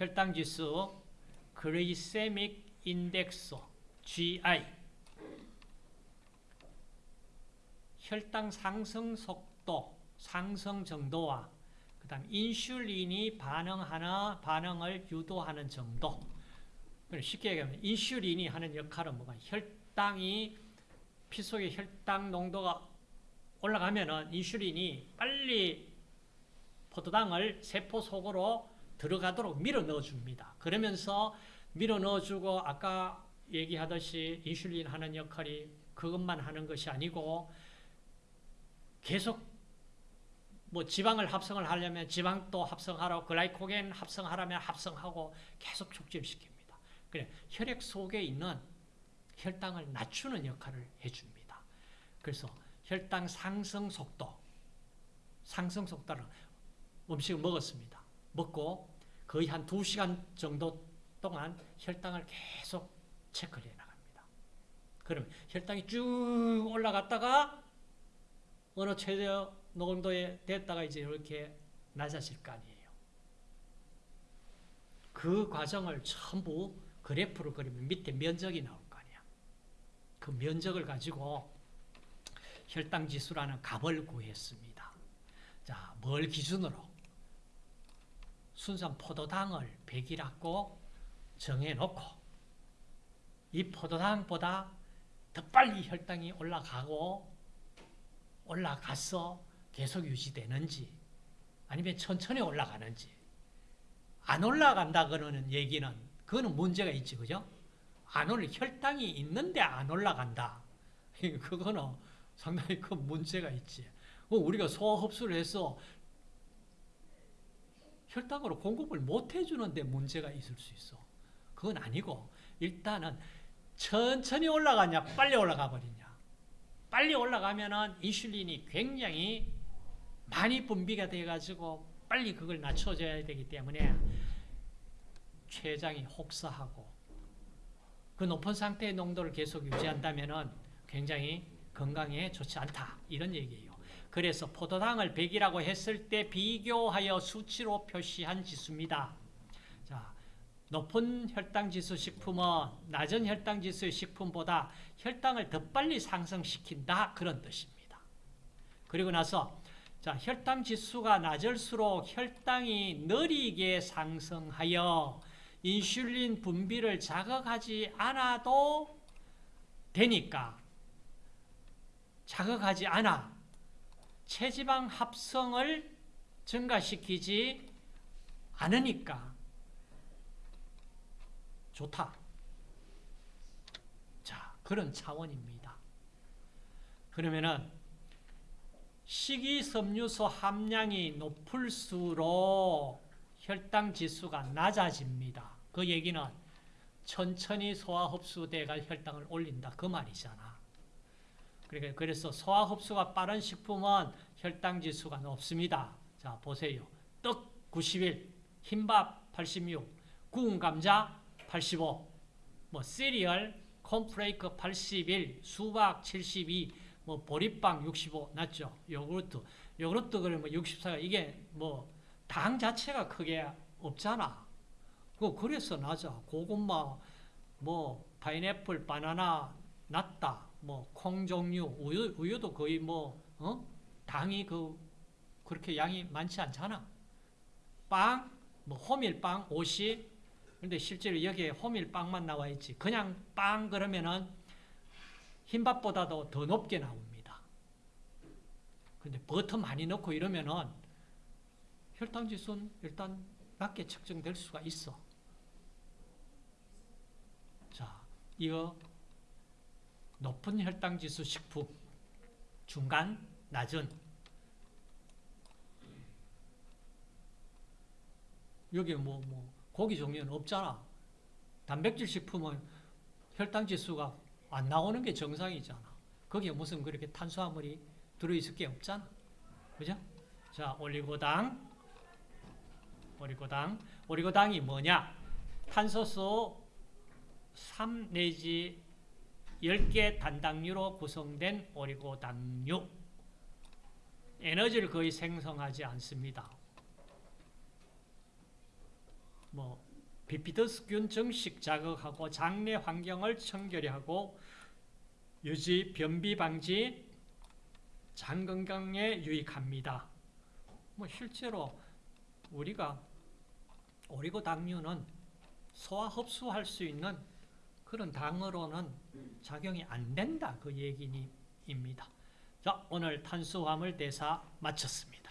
혈당지수 그리세믹 인덱스 GI 혈당 상승 속도, 상승 정도와 그 다음 인슐린이 반응하는 반응을 유도하는 정도. 쉽게 얘기하면 인슐린이 하는 역할은 뭐가 혈당이 피 속의 혈당 농도가 올라가면 은 인슐린이 빨리 포도당을 세포 속으로 들어가도록 밀어 넣어 줍니다. 그러면서 밀어 넣어 주고 아까 얘기하듯이 인슐린 하는 역할이 그것만 하는 것이 아니고 계속 뭐 지방을 합성을 하려면 지방도 합성하라고 글라이코겐 합성하라면 합성하고 계속 촉진시킵니다. 그래 혈액 속에 있는 혈당을 낮추는 역할을 해줍니다. 그래서 혈당 상승 속도, 상승 속도는 음식을 먹었습니다. 먹고 거의 한 2시간 정도 동안 혈당을 계속 체크를 해 나갑니다. 그러면 혈당이 쭉 올라갔다가 어느 최대 농도에 됐다가 이제 이렇게 낮아질 거 아니에요. 그 과정을 전부 그래프로 그리면 밑에 면적이 나올 거 아니야. 그 면적을 가지고 혈당 지수라는 값을 구했습니다. 자, 뭘 기준으로? 순산 포도당을 100이라고 정해놓고 이 포도당보다 더 빨리 혈당이 올라가고 올라가서 계속 유지되는지 아니면 천천히 올라가는지 안 올라간다 그러는 얘기는 그거는 문제가 있지 그죠? 안 올라 혈당이 있는데 안 올라간다 그거는 상당히 큰 문제가 있지 우리가 소화 흡수를 해서 혈당으로 공급을 못 해주는데 문제가 있을 수 있어. 그건 아니고 일단은 천천히 올라가냐 빨리 올라가 버리냐. 빨리 올라가면은 인슐린이 굉장히 많이 분비가 돼가지고 빨리 그걸 낮춰줘야 되기 때문에 췌장이 혹사하고 그 높은 상태의 농도를 계속 유지한다면 은 굉장히 건강에 좋지 않다. 이런 얘기예요. 그래서 포도당을 100이라고 했을 때 비교하여 수치로 표시한 지수입니다. 자, 높은 혈당지수 식품은 낮은 혈당지수의 식품보다 혈당을 더 빨리 상승시킨다 그런 뜻입니다. 그리고 나서 자 혈당지수가 낮을수록 혈당이 느리게 상승하여 인슐린 분비를 자극하지 않아도 되니까 자극하지 않아 체지방 합성을 증가시키지 않으니까 좋다. 자, 그런 차원입니다. 그러면은 식이섬유소 함량이 높을수록 혈당 지수가 낮아집니다. 그 얘기는 천천히 소화 흡수돼가 혈당을 올린다. 그 말이잖아. 그러니까 그래서 소화 흡수가 빠른 식품은 혈당 지수가 높습니다. 자, 보세요. 떡 91, 흰밥 86, 구운 감자 85, 뭐 시리얼, 콘프레이크 81, 수박 72, 뭐 보리빵 65 낮죠. 요구르트. 요구르트 그러면 64가 이게 뭐 당 자체가 크게 없잖아. 그 그래서 낮아. 고구마 뭐 파인애플, 바나나 낮다. 뭐 콩 종류, 우유 우유도 거의 뭐 어? 당이 그 그렇게 양이 많지 않잖아. 빵, 뭐 호밀빵 50, 근데 실제로 여기에 호밀빵만 나와 있지. 그냥 빵 그러면은 흰밥보다도 더 높게 나옵니다. 근데 버터 많이 넣고 이러면은 혈당 지수는 일단 낮게 측정될 수가 있어. 자, 이거 높은 혈당 지수 식품, 중간, 낮은. 여기 뭐, 뭐, 고기 종류는 없잖아. 단백질 식품은 혈당 지수가 안 나오는 게 정상이잖아. 거기에 무슨 그렇게 탄수화물이 들어있을 게 없잖아. 그죠? 자, 올리고당. 올리고당. 올리고당이 뭐냐? 탄소수 3 내지 10개 단당류로 구성된 오리고당류. 에너지를 거의 생성하지 않습니다. 뭐 비피더스균 정식 자극하고 장내 환경을 청결히 하고 유지, 변비 방지, 장 건강에 유익합니다. 뭐 실제로 우리가 오리고 당류는 소화 흡수할 수 있는 그런 당으로는 작용이 안 된다 그 얘기입니다. 자 오늘 탄수화물 대사 마쳤습니다.